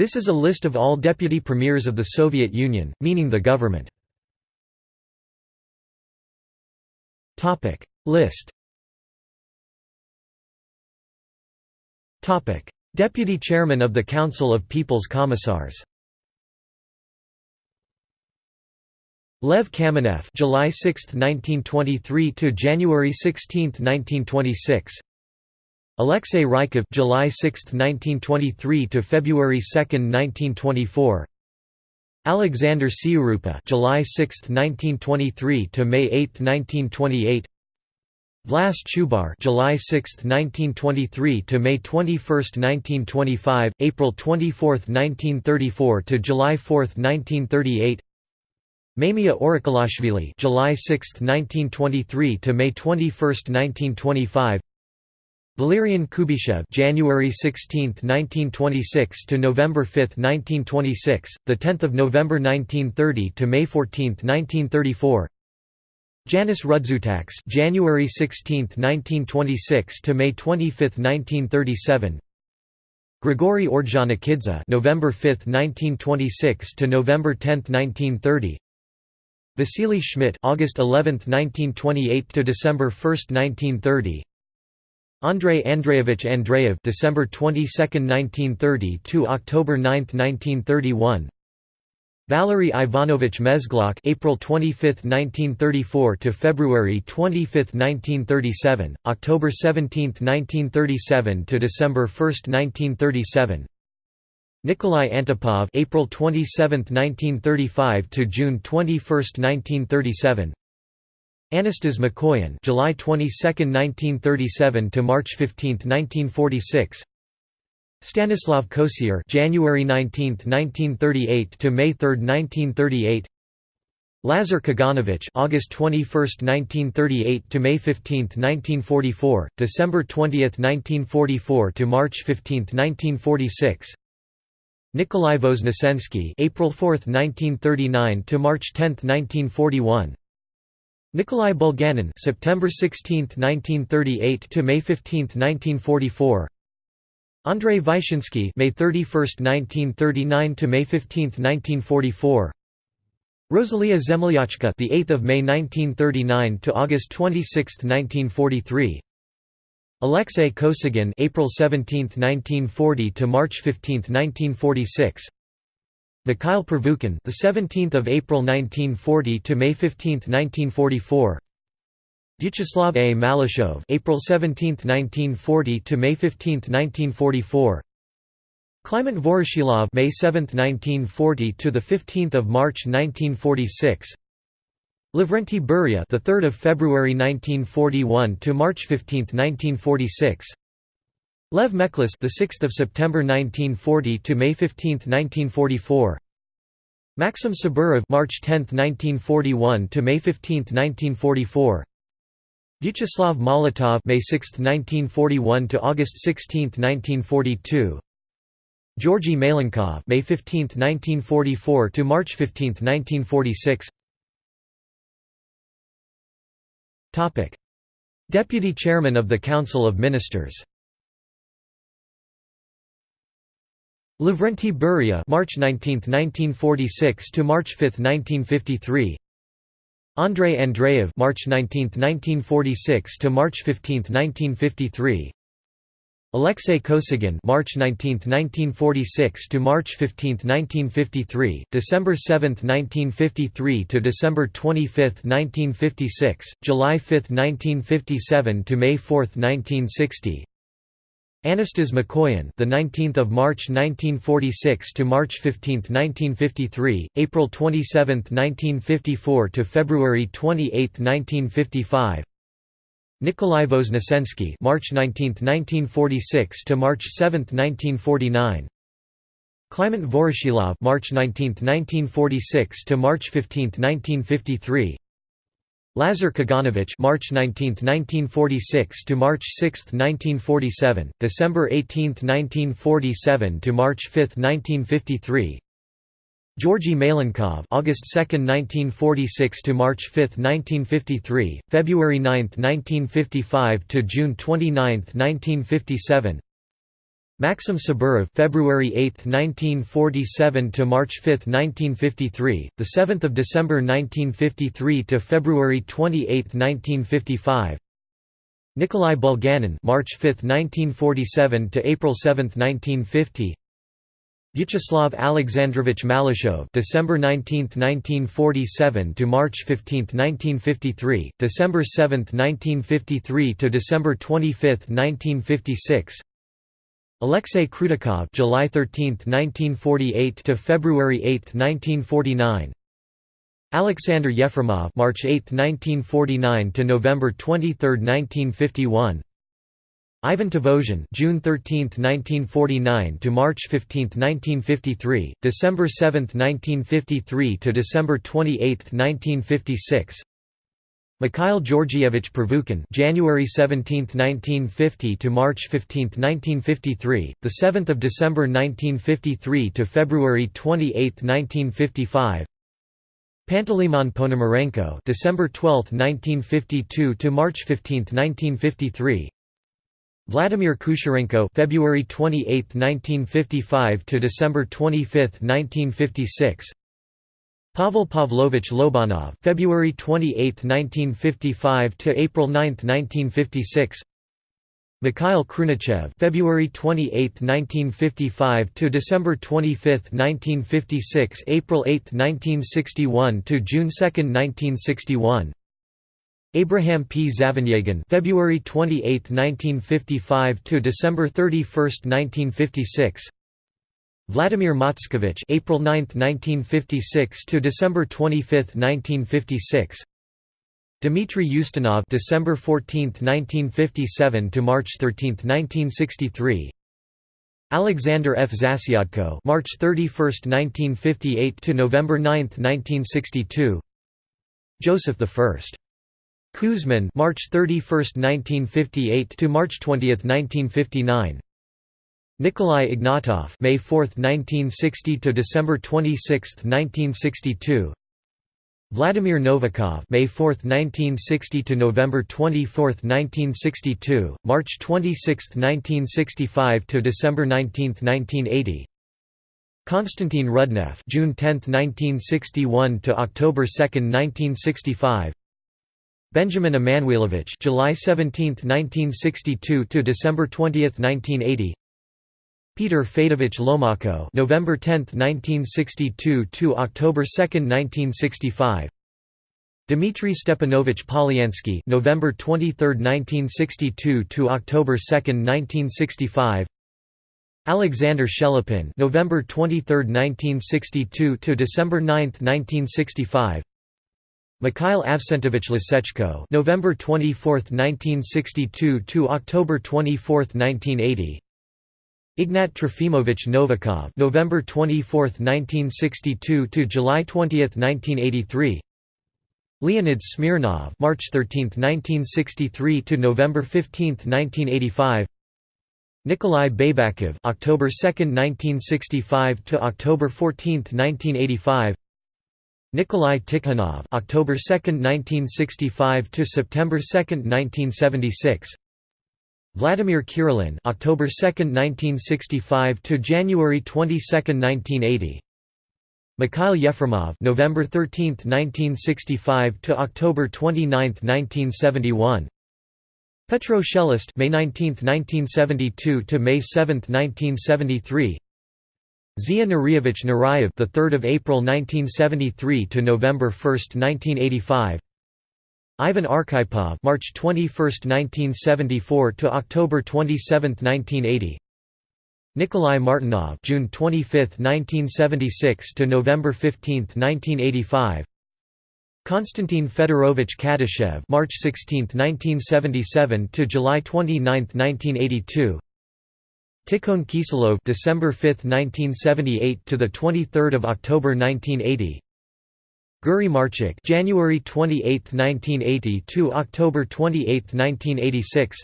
This is a list of all deputy premiers of the Soviet Union, meaning the government. List. Deputy Chairman of the Council of People's Commissars. Lev Kamenev July 6, 1923 to January 16, 1926 Alexei Rykov July 6, 1923 to February 2, 1924 Alexander Tsiurupa July 6, 1923 to May 8, 1928 Vlas Chubar July 6, 1923 to May 21, 1925 April 24, 1934 to July 4, 1938 Mamia Orakhelashvili July 6, 1923 to May 21, 1925 Valerian Kuybyshev January 16, 1926 to November 5, 1926, the 10th of November 1930 to May 14, 1934. Janis Rudzutaks January 16, 1926 to May 25, 1937. Grigory Ordzhonikidze November 5, 1926 to November 10, 1930. Vasily Schmidt August 11, 1928 to December 1, 1930. Andrei Andreevich Andreev December 22, 1930 to October 9, 1931 Valery Ivanovich Mezhlauk April 25, 1934 to February 25, 1937 October 17, 1937 to December 1, 1937 Nikolai Antipov April 27, 1935 to June 21, 1937 Anastas Mikoyan July 22, 1937 to March 15, 1946 Stanislav Kosior January 19, 1938 to May 3, 1938 Lazar Kaganovich August 21, 1938 to May 15, 1944 December 20, 1944 to March 15, 1946 Nikolai Voznesensky April 4, 1939 to March 10, 1941 Nikolai Bulganin September 16, 1938 to May 15, 1944 Andrei Vyshinsky May 31, 1939 to May 15, 1944 Rosalia Zemlyachka the 8th of May 1939 to August 26, 1943 Alexei Kosygin April 17, 1940 to March 15, 1946 Mikhail Pervukhin, the 17th of April 1940 to May 15, 1944. Vyacheslav A. Malyshev, April 17, 1940 to May 15, 1944. Kliment Voroshilov, May 7, 1940 to the 15th of March 1946. Lavrenti Beria, the 3rd of February 1941 to March 15, 1946. Lev Mekhlis, the 6th of September 1940 to May 15, 1944. Maxim Saburov, March 10, 1941 to May 15, 1944. Vyacheslav Molotov, May 6, 1941 to August 16, 1942. Georgy Malenkov, May 15, 1944 to March 15, 1946. Topic: Deputy Chairman of the Council of Ministers. Lavrenti Beria March 19, 1946 to March 5, 1953. Andrei Andreev March 19, 1946 to March 15, 1953. Alexei Kosygin March 19, 1946 to March 15, 1953, December 7, 1953 to December 25, 1956, July 5, 1957 to May 4, 1960. Anastas Mikoyan, the 19th of March 1946 to March 15, 1953, April 27, 1954 to February 28, 1955. Nikolai Voznesensky, March 19, 1946 to March 7, 1949. Kliment Voroshilov, March 19, 1946 to March 15, 1953. Lazar Kaganovich March 19, 1946 to March 6, 1947, December 18, 1947 to March 5, 1953. Georgy Malenkov August 2, 1946 to March 5, 1953, February 9, 1955 to June 29, 1957. Maxim Saburov February 8, 1947 to March 5, 1953, the 7th of December 1953 to February 28, 1955. Nikolai Bulganin March 5, 1947 to April 7, 1950. Vyacheslav Alexandrovich Malyshev December 19, 1947 to March 15, 1953, December 7, 1953 to December 25, 1956. Alexei Krutikov July 13, 1948 to February 8, 1949. Alexander Yefremov March 8, 1949 to November 23, 1951. Ivan Tvozhin June 13, 1949 to March 15, 1953, December 7, 1953 to December 28, 1956. Mikhail Georgievich Pervukhin January 17, 1950 to March 15, 1953, the 7th of December 1953 to February 28, 1955. Panteleimon Ponomarenko December 12, 1952 to March 15, 1953. Vladimir Kucherenko February 28, 1955 to December 25, 1956. Pavel Pavlovich Lobanov February 28, 1955 to April 9, 1956. Mikhail Khrunichev February 28, 1955 to December 25, 1956 April 8, 1961 to June 2, 1961 Abraham P. Zavenyagin February 28, 1955 to December 31, 1956 Vladimir Matskevich April 9, 1956 to December 25, 1956 Dmitry Ustinov December 14, 1957 to March 13, 1963 Alexander F. Zasyadko March 31, 1958 to November 9, 1962 Joseph I. Kuzmin March 31, 1958 to March 20, 1959 Nikolai Ignatov May 4, 1960 to December 26, 1962 Vladimir Novikov May 4, 1960 to November 24, 1962 March 26, 1965 to December 19, 1980 Konstantin Rudnev June 10, 1961 to October 2, 1965 Benjamin Emanuelovich July 17, 1962 to December 20, 1980 Peter Fedovich Lomako November 10, 1962 to October 2, 1965 Dmitry Stepanovich Polyansky November 23, 1962 to October 2, 1965 Alexander Shelepin November 23, 1962 to December 9, 1965 Mikhail Avsentovich Lisechko November 24, 1962 to October 24, 1980 Ignat Trofimovich Novikov November 24, 1962 to July 20, 1983 Leonid Smirnov March 13, 1963 to November 15, 1985 Nikolai Baybakov October 2, 1965 to October 14, 1985 Nikolai Tikhonov October 2, 1965 to September 2, 1976 Vladimir Kirillin October 2, 1965 to January 22, 1980 Mikhail Yefremov November 13, 1965 to October 29, 1971 Petro Shelest May 19, 1972 to May 7, 1973 Zia Nurievich Nurayev the 3rd of April 1973 to November 1, 1985 Ivan Arkhipov March 21, 1974 to October 27, 1980 Nikolai Martinov June 25, 1976 to November 15, 1985 Konstantin Fedorovich Kadyshev March 16, 1977 to July 29, 1982 Tikhon Kiselov December 5, 1978 to the 23rd of October 1980 Guri Marchuk January 28, 1980 to October 28, 1986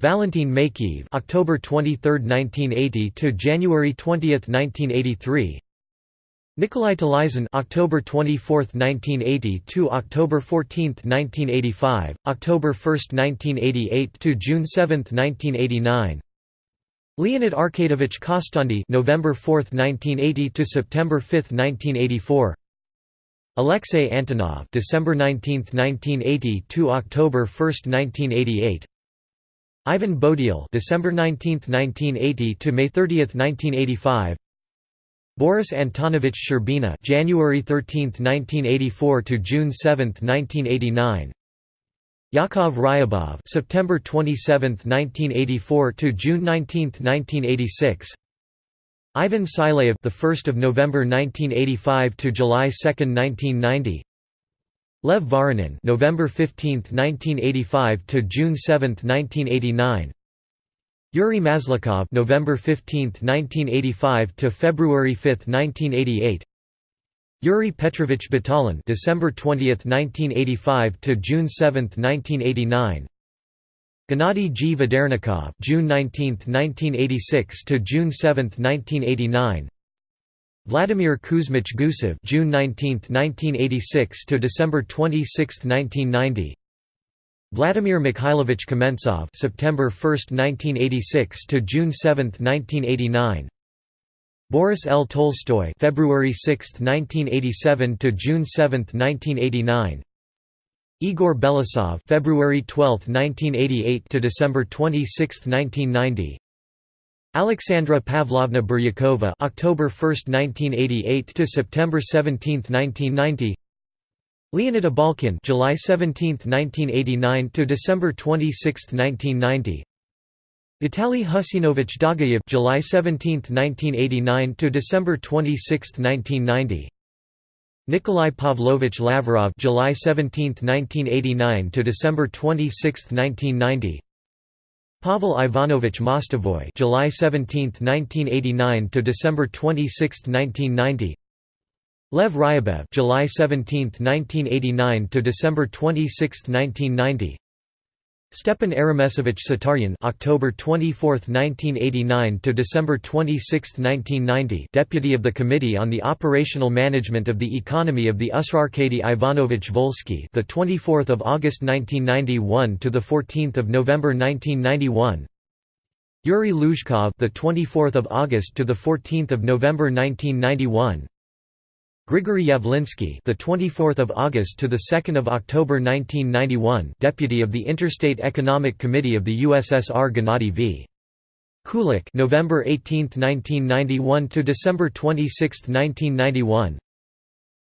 Valentin Makiev October 23, 1980 to January 20, 1983 Nikolai Talyzin October 24, 1980 to October 14, 1985 October 1, 1988 to June 7, 1989 Leonid Arkadovich Kostandy November 4, 1980 to September 5, 1984 Alexei Antonov December 19, 1980 to October 1, 1988 Ivan Bodial December 19, 1980 to May 30, 1985 Boris Antonovich Shcherbina January 13, 1984 to June 7, 1989 Yakov Ryabov September 27, 1984 to June 19, 1986 Ivan Silayev the 1st of November 1985 to July 2, 1990 Lev Voronin November 15, 1985 to June 7, 1989 Yuri Maslyukov November 15, 1985 to February 5, 1988 Yuri Petrovich Batalin December 20, 1985 to June 7, 1989 Gennady G. Vedernikov June 19, 1986 to June 7, 1989 Vladimir Kuzmich Gusev June 19, 1986 to December 26, 1990 Vladimir Mikhailovich Kamentsov September 1, 1986 to June 7, 1989 Boris L. Tolstoy February 6, 1987 to June 7, 1989 Igor Belousov February 12, 1988 to December 26, 1990 Alexandra Pavlovna Biryukova October 1, 1988 to September 17, 1990 Leonid Abalkin July 17, 1989 to December 26, 1990 Vitaly Husinovich Dagayev July 17, 1989 to December 26, 1990 Nikolai Pavlovich Lavrov July 17, 1989 to December 26, 1990 Pavel Ivanovich Mostovoy July 17, 1989 to December 26, 1990 Lev Ryabev July 17, 1989 to December 26, 1990 Stepan Aramesovich Sitaryan October 24, 1989 to December 26, 1990 Deputy of the Committee on the Operational Management of the Economy of the USSR Arkady Ivanovich Volsky the 24th of August 1991 to the 14th of November 1991 Yuri Luzhkov the 24th of August to the 14th of November 1991 Grigory Yavlinsky, the 24th of August to the 2nd of October 1991, Deputy of the Interstate Economic Committee of the USSR Gennady V. Kulik, November 18, 1991 to December 26, 1991.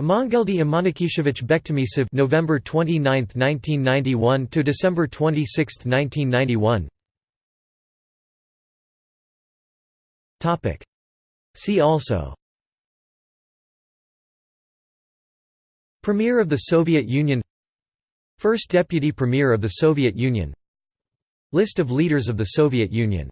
Amangeldi Imanikishevich Bekhtamisov, November 29, 1991 to December 26, 1991. Topic. See also Premier of the Soviet Union First Deputy Premier of the Soviet Union List of leaders of the Soviet Union